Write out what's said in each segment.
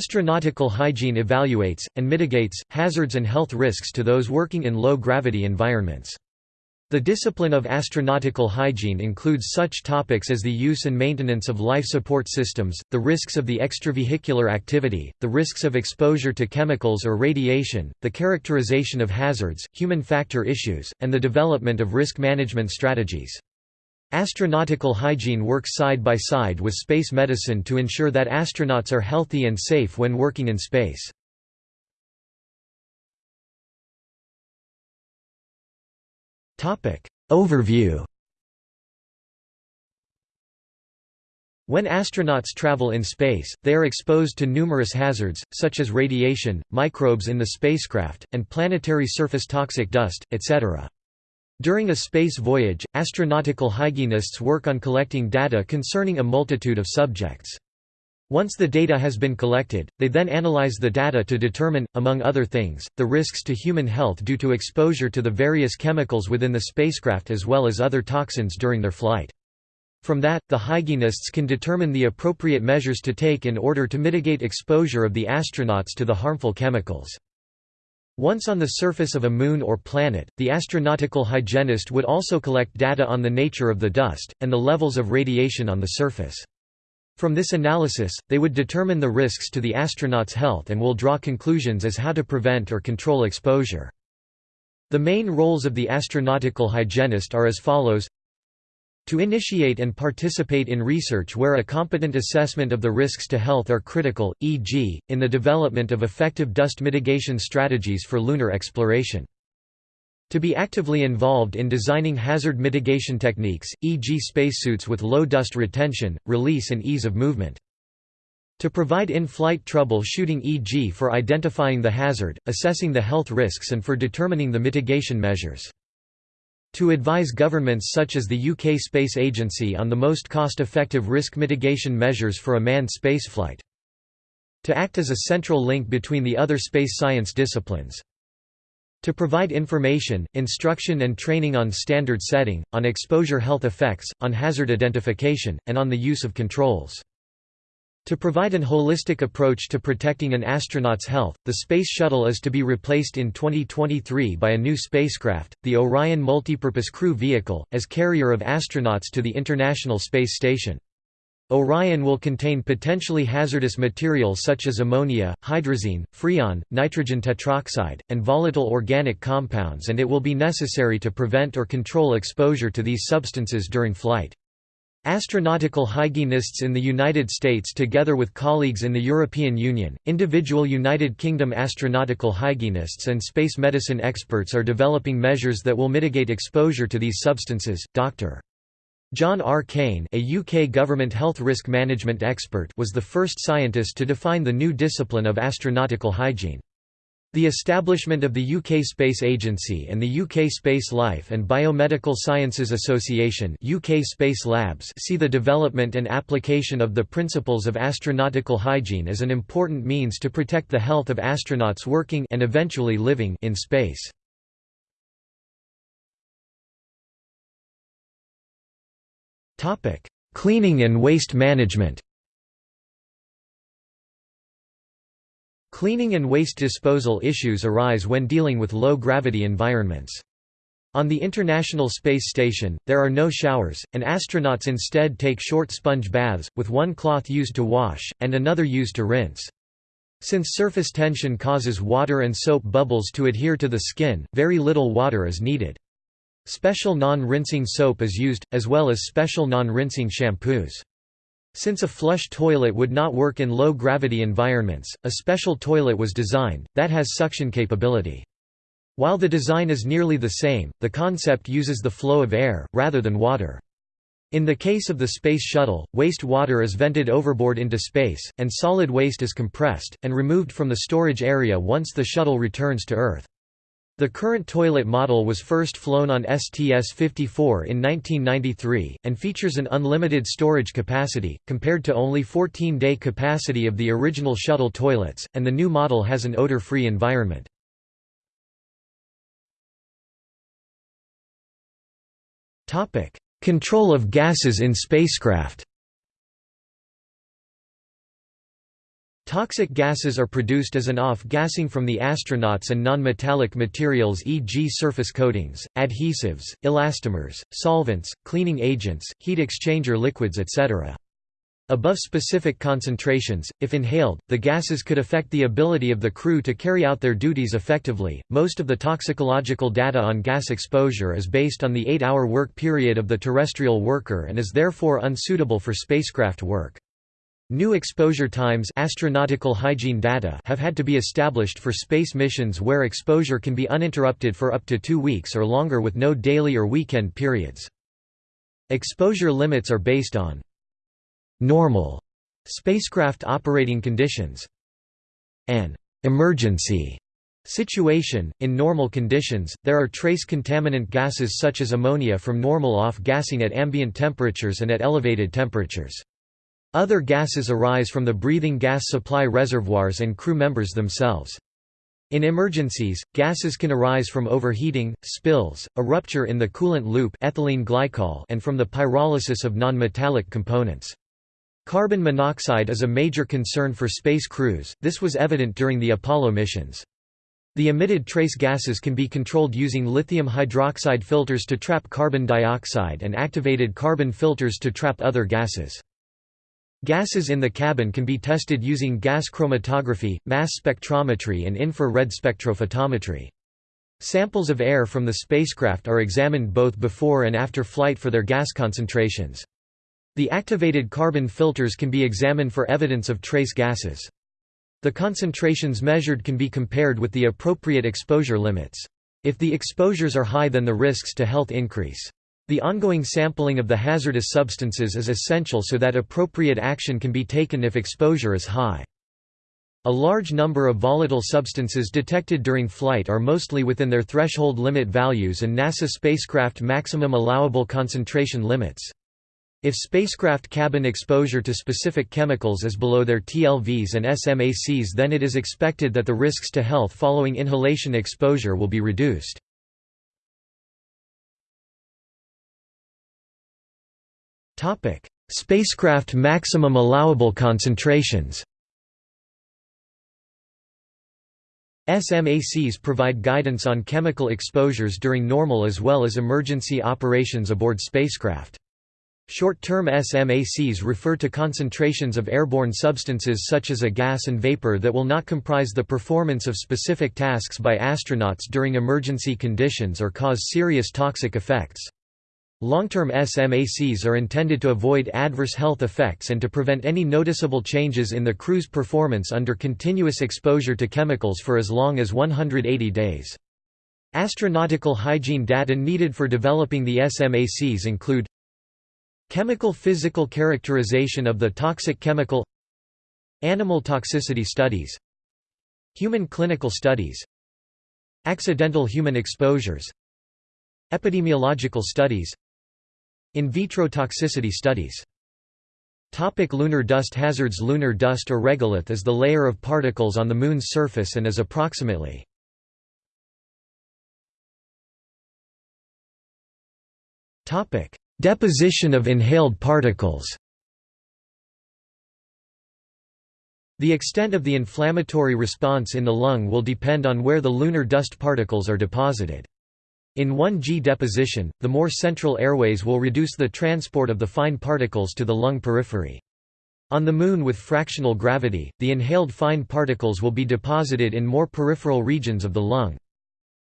Astronautical hygiene evaluates, and mitigates, hazards and health risks to those working in low-gravity environments. The discipline of astronautical hygiene includes such topics as the use and maintenance of life support systems, the risks of the extravehicular activity, the risks of exposure to chemicals or radiation, the characterization of hazards, human factor issues, and the development of risk management strategies. Astronautical hygiene works side by side with space medicine to ensure that astronauts are healthy and safe when working in space. Overview When astronauts travel in space, they are exposed to numerous hazards, such as radiation, microbes in the spacecraft, and planetary surface toxic dust, etc. During a space voyage, astronautical hygienists work on collecting data concerning a multitude of subjects. Once the data has been collected, they then analyze the data to determine, among other things, the risks to human health due to exposure to the various chemicals within the spacecraft as well as other toxins during their flight. From that, the hygienists can determine the appropriate measures to take in order to mitigate exposure of the astronauts to the harmful chemicals. Once on the surface of a moon or planet, the astronautical hygienist would also collect data on the nature of the dust, and the levels of radiation on the surface. From this analysis, they would determine the risks to the astronauts' health and will draw conclusions as how to prevent or control exposure. The main roles of the astronautical hygienist are as follows to initiate and participate in research where a competent assessment of the risks to health are critical, e.g., in the development of effective dust mitigation strategies for lunar exploration. To be actively involved in designing hazard mitigation techniques, e.g. spacesuits with low dust retention, release and ease of movement. To provide in-flight troubleshooting e.g. for identifying the hazard, assessing the health risks and for determining the mitigation measures. To advise governments such as the UK Space Agency on the most cost-effective risk mitigation measures for a manned spaceflight. To act as a central link between the other space science disciplines. To provide information, instruction and training on standard setting, on exposure health effects, on hazard identification, and on the use of controls. To provide an holistic approach to protecting an astronaut's health, the Space Shuttle is to be replaced in 2023 by a new spacecraft, the Orion Multipurpose Crew Vehicle, as carrier of astronauts to the International Space Station. Orion will contain potentially hazardous materials such as ammonia, hydrazine, freon, nitrogen tetroxide, and volatile organic compounds and it will be necessary to prevent or control exposure to these substances during flight. Astronautical hygienists in the United States together with colleagues in the European Union, individual United Kingdom astronautical hygienists and space medicine experts are developing measures that will mitigate exposure to these substances. Dr. John R. Cain, a UK government health risk management expert was the first scientist to define the new discipline of astronautical hygiene. The establishment of the UK Space Agency and the UK Space Life and Biomedical Sciences Association UK Space Labs see the development and application of the principles of astronautical hygiene as an important means to protect the health of astronauts working and eventually living in space. Cleaning and waste management. Cleaning and waste disposal issues arise when dealing with low-gravity environments. On the International Space Station, there are no showers, and astronauts instead take short sponge baths, with one cloth used to wash, and another used to rinse. Since surface tension causes water and soap bubbles to adhere to the skin, very little water is needed. Special non-rinsing soap is used, as well as special non-rinsing shampoos. Since a flush toilet would not work in low-gravity environments, a special toilet was designed, that has suction capability. While the design is nearly the same, the concept uses the flow of air, rather than water. In the case of the Space Shuttle, waste water is vented overboard into space, and solid waste is compressed, and removed from the storage area once the shuttle returns to Earth. The current toilet model was first flown on STS-54 in 1993, and features an unlimited storage capacity, compared to only 14-day capacity of the original shuttle toilets, and the new model has an odor-free environment. Control of gases in spacecraft Toxic gases are produced as an off-gassing from the astronauts and non-metallic materials e.g. surface coatings, adhesives, elastomers, solvents, cleaning agents, heat exchanger liquids etc. Above specific concentrations, if inhaled, the gases could affect the ability of the crew to carry out their duties effectively. Most of the toxicological data on gas exposure is based on the 8-hour work period of the terrestrial worker and is therefore unsuitable for spacecraft work. New exposure times astronautical hygiene data have had to be established for space missions where exposure can be uninterrupted for up to 2 weeks or longer with no daily or weekend periods. Exposure limits are based on normal spacecraft operating conditions. An emergency situation. In normal conditions, there are trace contaminant gases such as ammonia from normal off-gassing at ambient temperatures and at elevated temperatures. Other gases arise from the breathing gas supply reservoirs and crew members themselves. In emergencies, gases can arise from overheating, spills, a rupture in the coolant loop ethylene glycol and from the pyrolysis of nonmetallic components. Carbon monoxide is a major concern for space crews, this was evident during the Apollo missions. The emitted trace gases can be controlled using lithium hydroxide filters to trap carbon dioxide and activated carbon filters to trap other gases. Gases in the cabin can be tested using gas chromatography, mass spectrometry and infrared spectrophotometry. Samples of air from the spacecraft are examined both before and after flight for their gas concentrations. The activated carbon filters can be examined for evidence of trace gases. The concentrations measured can be compared with the appropriate exposure limits. If the exposures are high then the risks to health increase. The ongoing sampling of the hazardous substances is essential so that appropriate action can be taken if exposure is high. A large number of volatile substances detected during flight are mostly within their threshold limit values and NASA spacecraft maximum allowable concentration limits. If spacecraft cabin exposure to specific chemicals is below their TLVs and SMACs then it is expected that the risks to health following inhalation exposure will be reduced. Spacecraft maximum allowable concentrations SMACs provide guidance on chemical exposures during normal as well as emergency operations aboard spacecraft. Short-term SMACs refer to concentrations of airborne substances such as a gas and vapor that will not comprise the performance of specific tasks by astronauts during emergency conditions or cause serious toxic effects. Long-term SMACs are intended to avoid adverse health effects and to prevent any noticeable changes in the crew's performance under continuous exposure to chemicals for as long as 180 days. Astronautical hygiene data needed for developing the SMACs include Chemical physical characterization of the toxic chemical Animal toxicity studies Human clinical studies Accidental human exposures Epidemiological studies In vitro toxicity studies Topic lunar dust hazards Lunar dust or regolith is the layer of particles on the Moon's surface and is approximately Deposition of inhaled particles The extent of the inflammatory response in the lung will depend on where the lunar dust particles are deposited. In 1G deposition, the more central airways will reduce the transport of the fine particles to the lung periphery. On the Moon with fractional gravity, the inhaled fine particles will be deposited in more peripheral regions of the lung.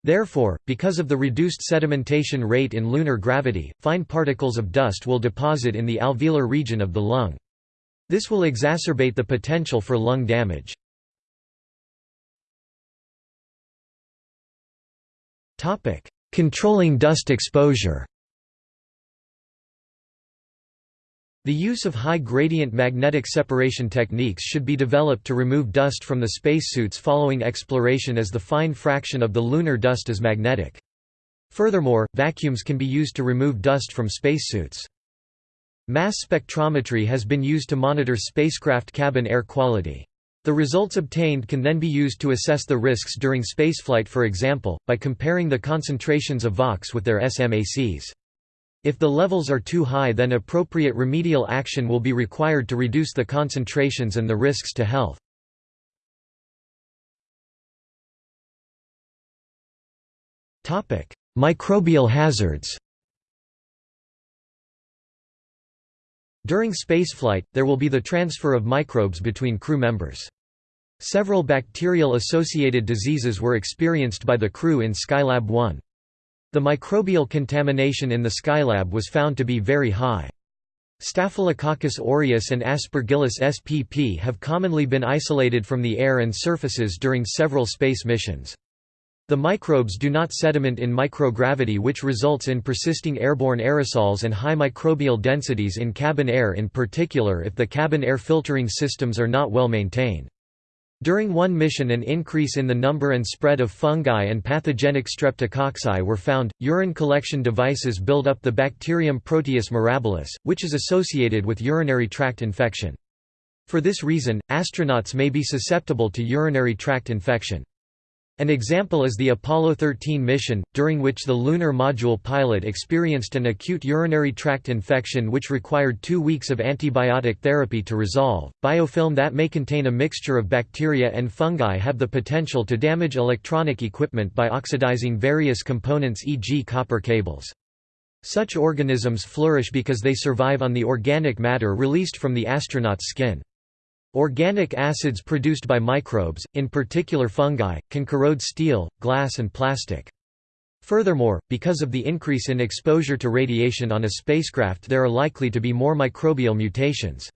Therefore, because of the reduced sedimentation rate in lunar gravity, fine particles of dust will deposit in the alveolar region of the lung. This will exacerbate the potential for lung damage. Controlling dust exposure The use of high-gradient magnetic separation techniques should be developed to remove dust from the spacesuits following exploration as the fine fraction of the lunar dust is magnetic. Furthermore, vacuums can be used to remove dust from spacesuits. Mass spectrometry has been used to monitor spacecraft cabin air quality. The results obtained can then be used to assess the risks during spaceflight for example, by comparing the concentrations of VOCs with their SMACs. If the levels are too high then appropriate remedial action will be required to reduce the concentrations and the risks to health. Microbial hazards During spaceflight, there will be the transfer of microbes between crew members. Several bacterial-associated diseases were experienced by the crew in Skylab 1. The microbial contamination in the Skylab was found to be very high. Staphylococcus aureus and Aspergillus spp have commonly been isolated from the air and surfaces during several space missions. The microbes do not sediment in microgravity which results in persisting airborne aerosols and high microbial densities in cabin air in particular if the cabin air filtering systems are not well maintained. During one mission an increase in the number and spread of fungi and pathogenic streptococci were found. Urine collection devices build up the bacterium Proteus mirabilis, which is associated with urinary tract infection. For this reason, astronauts may be susceptible to urinary tract infection. An example is the Apollo 13 mission, during which the lunar module pilot experienced an acute urinary tract infection which required two weeks of antibiotic therapy to resolve. Biofilm that may contain a mixture of bacteria and fungi have the potential to damage electronic equipment by oxidizing various components e.g. copper cables. Such organisms flourish because they survive on the organic matter released from the astronaut's skin. Organic acids produced by microbes, in particular fungi, can corrode steel, glass and plastic. Furthermore, because of the increase in exposure to radiation on a spacecraft there are likely to be more microbial mutations.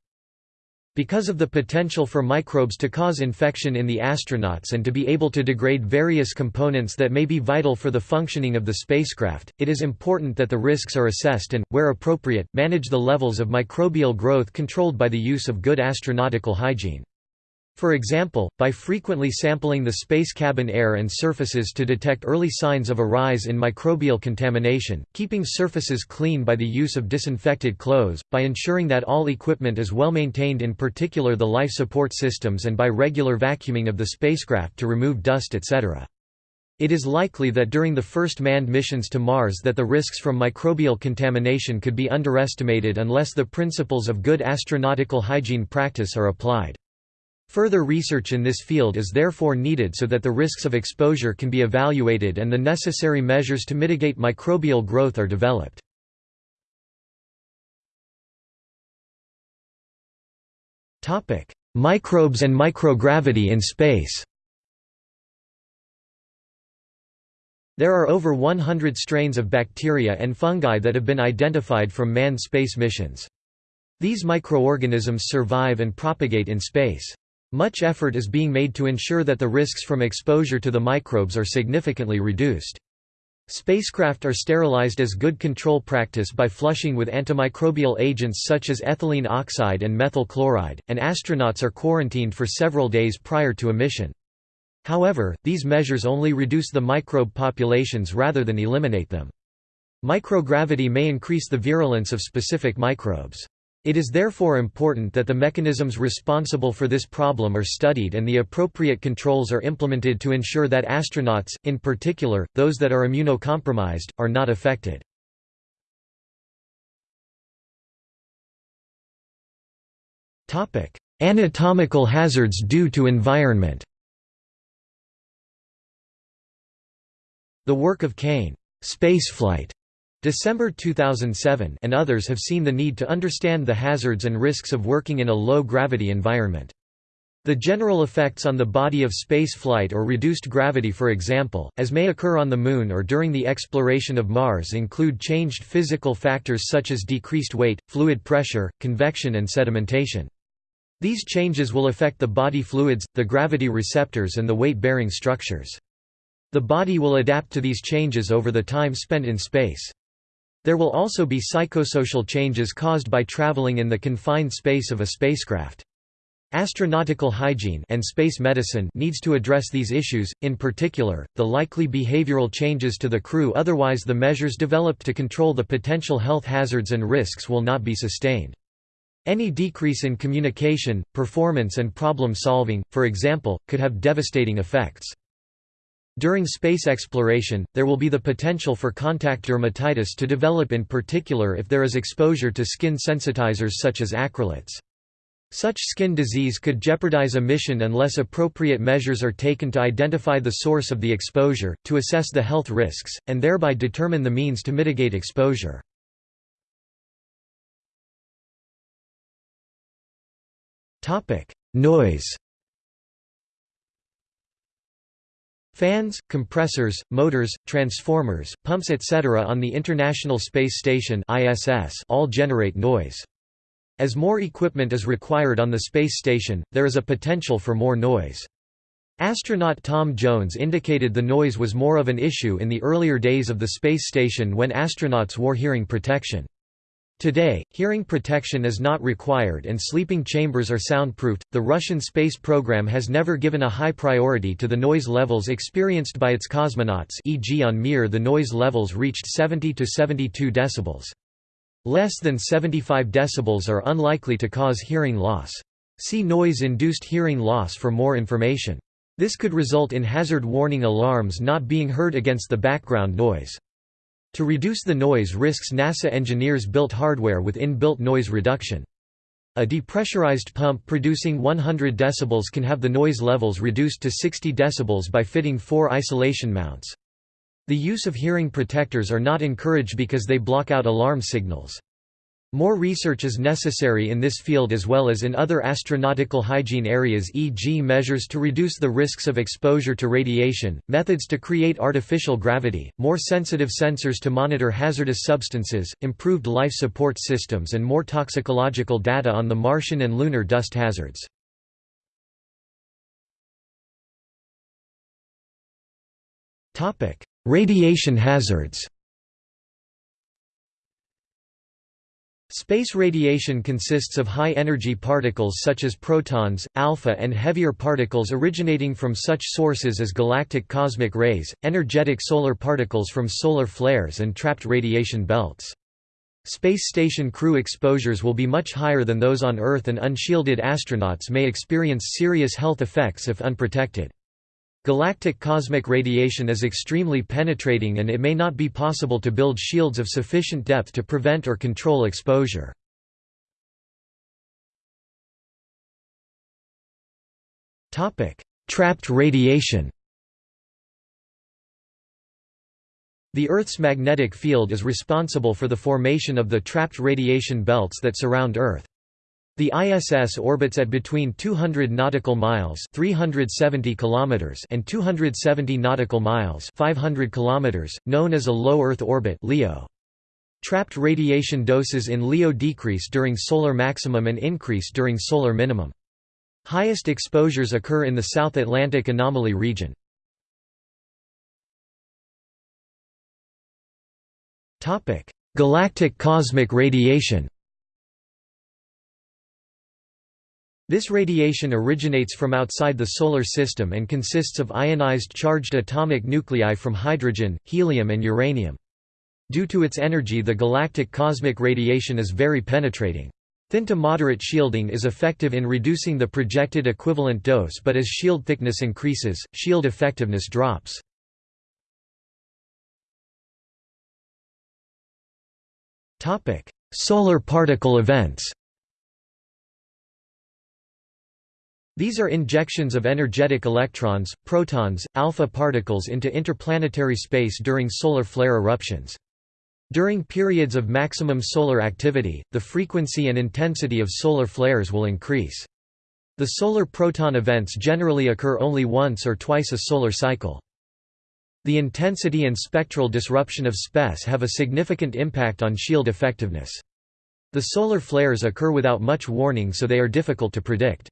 Because of the potential for microbes to cause infection in the astronauts and to be able to degrade various components that may be vital for the functioning of the spacecraft, it is important that the risks are assessed and, where appropriate, manage the levels of microbial growth controlled by the use of good astronautical hygiene. For example, by frequently sampling the space cabin air and surfaces to detect early signs of a rise in microbial contamination, keeping surfaces clean by the use of disinfected clothes, by ensuring that all equipment is well maintained in particular the life support systems and by regular vacuuming of the spacecraft to remove dust etc. It is likely that during the first manned missions to Mars that the risks from microbial contamination could be underestimated unless the principles of good astronautical hygiene practice are applied. Further research in this field is therefore needed so that the risks of exposure can be evaluated and the necessary measures to mitigate microbial growth are developed. Microbes and microgravity in space There are over 100 strains of bacteria and fungi that have been identified from manned space missions. These microorganisms survive and propagate in space. Much effort is being made to ensure that the risks from exposure to the microbes are significantly reduced. Spacecraft are sterilized as good control practice by flushing with antimicrobial agents such as ethylene oxide and methyl chloride, and astronauts are quarantined for several days prior to a mission. However, these measures only reduce the microbe populations rather than eliminate them. Microgravity may increase the virulence of specific microbes. It is therefore important that the mechanisms responsible for this problem are studied and the appropriate controls are implemented to ensure that astronauts, in particular, those that are immunocompromised, are not affected. Anatomical hazards due to environment The work of Cain, spaceflight, December 2007 and others have seen the need to understand the hazards and risks of working in a low-gravity environment. The general effects on the body of space flight or reduced gravity for example, as may occur on the Moon or during the exploration of Mars include changed physical factors such as decreased weight, fluid pressure, convection and sedimentation. These changes will affect the body fluids, the gravity receptors and the weight-bearing structures. The body will adapt to these changes over the time spent in space. There will also be psychosocial changes caused by traveling in the confined space of a spacecraft. Astronautical hygiene and space medicine needs to address these issues, in particular, the likely behavioral changes to the crew otherwise the measures developed to control the potential health hazards and risks will not be sustained. Any decrease in communication, performance and problem solving, for example, could have devastating effects. During space exploration, there will be the potential for contact dermatitis to develop in particular if there is exposure to skin sensitizers such as acrylates. Such skin disease could jeopardize a mission unless appropriate measures are taken to identify the source of the exposure, to assess the health risks, and thereby determine the means to mitigate exposure. Noise Fans, compressors, motors, transformers, pumps etc. on the International Space Station ISS all generate noise. As more equipment is required on the space station, there is a potential for more noise. Astronaut Tom Jones indicated the noise was more of an issue in the earlier days of the space station when astronauts wore hearing protection. Today, hearing protection is not required and sleeping chambers are soundproofed. The Russian space program has never given a high priority to the noise levels experienced by its cosmonauts, e.g. on Mir the noise levels reached 70 to 72 decibels. Less than 75 decibels are unlikely to cause hearing loss. See noise-induced hearing loss for more information. This could result in hazard warning alarms not being heard against the background noise. To reduce the noise risks NASA engineers built hardware with inbuilt noise reduction. A depressurized pump producing 100 decibels can have the noise levels reduced to 60 decibels by fitting four isolation mounts. The use of hearing protectors are not encouraged because they block out alarm signals. More research is necessary in this field as well as in other astronautical hygiene areas e.g. measures to reduce the risks of exposure to radiation, methods to create artificial gravity, more sensitive sensors to monitor hazardous substances, improved life support systems and more toxicological data on the Martian and lunar dust hazards. Radiation hazards Space radiation consists of high-energy particles such as protons, alpha and heavier particles originating from such sources as galactic cosmic rays, energetic solar particles from solar flares and trapped radiation belts. Space station crew exposures will be much higher than those on Earth and unshielded astronauts may experience serious health effects if unprotected. Galactic cosmic radiation is extremely penetrating and it may not be possible to build shields of sufficient depth to prevent or control exposure. Trapped radiation The Earth's magnetic field is responsible for the formation of the trapped radiation belts that surround Earth. The ISS orbits at between 200 nautical miles (370 kilometers) and 270 nautical miles (500 kilometers), known as a low Earth orbit (LEO). Trapped radiation doses in LEO decrease during solar maximum and increase during solar minimum. Highest exposures occur in the South Atlantic anomaly region. Topic: Galactic cosmic radiation. This radiation originates from outside the Solar System and consists of ionized charged atomic nuclei from hydrogen, helium and uranium. Due to its energy the galactic cosmic radiation is very penetrating. Thin to moderate shielding is effective in reducing the projected equivalent dose but as shield thickness increases, shield effectiveness drops. Solar particle events These are injections of energetic electrons, protons, alpha particles into interplanetary space during solar flare eruptions. During periods of maximum solar activity, the frequency and intensity of solar flares will increase. The solar proton events generally occur only once or twice a solar cycle. The intensity and spectral disruption of SPES have a significant impact on shield effectiveness. The solar flares occur without much warning so they are difficult to predict.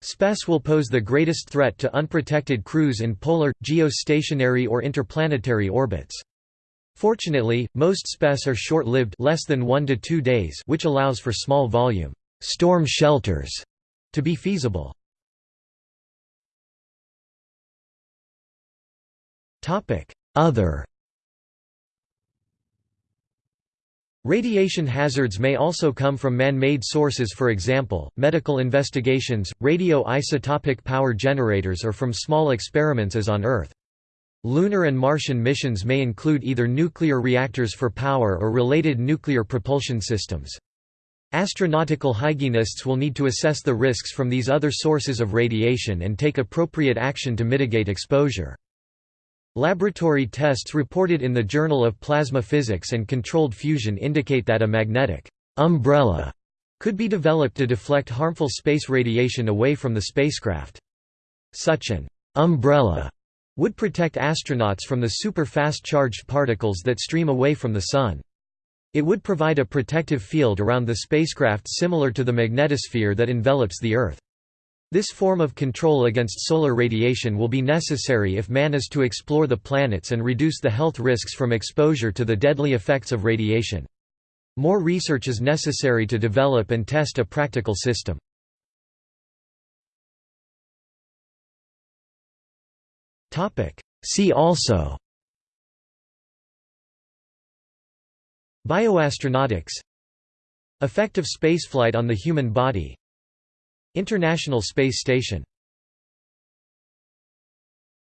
SPES will pose the greatest threat to unprotected crews in polar, geostationary or interplanetary orbits. Fortunately, most SPES are short-lived less than 1 to 2 days which allows for small volume storm shelters to be feasible. Other Radiation hazards may also come from man-made sources for example, medical investigations, radio-isotopic power generators or from small experiments as on Earth. Lunar and Martian missions may include either nuclear reactors for power or related nuclear propulsion systems. Astronautical hygienists will need to assess the risks from these other sources of radiation and take appropriate action to mitigate exposure. Laboratory tests reported in the Journal of Plasma Physics and Controlled Fusion indicate that a magnetic umbrella could be developed to deflect harmful space radiation away from the spacecraft. Such an umbrella would protect astronauts from the super-fast charged particles that stream away from the Sun. It would provide a protective field around the spacecraft similar to the magnetosphere that envelops the Earth. This form of control against solar radiation will be necessary if man is to explore the planets and reduce the health risks from exposure to the deadly effects of radiation. More research is necessary to develop and test a practical system. See also Bioastronautics Effect of spaceflight on the human body International Space Station